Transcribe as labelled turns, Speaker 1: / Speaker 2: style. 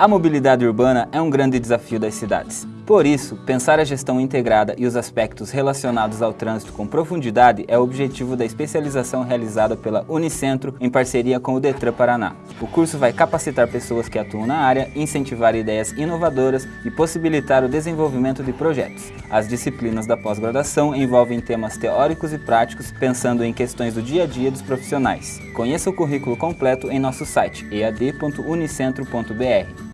Speaker 1: A mobilidade urbana é um grande desafio das cidades. Por isso, pensar a gestão integrada e os aspectos relacionados ao trânsito com profundidade é o objetivo da especialização realizada pela Unicentro em parceria com o Detran Paraná. O curso vai capacitar pessoas que atuam na área, incentivar ideias inovadoras e possibilitar o desenvolvimento de projetos. As disciplinas da pós-graduação envolvem temas teóricos e práticos, pensando em questões do dia a dia dos profissionais. Conheça o currículo completo em nosso site ead.unicentro.br.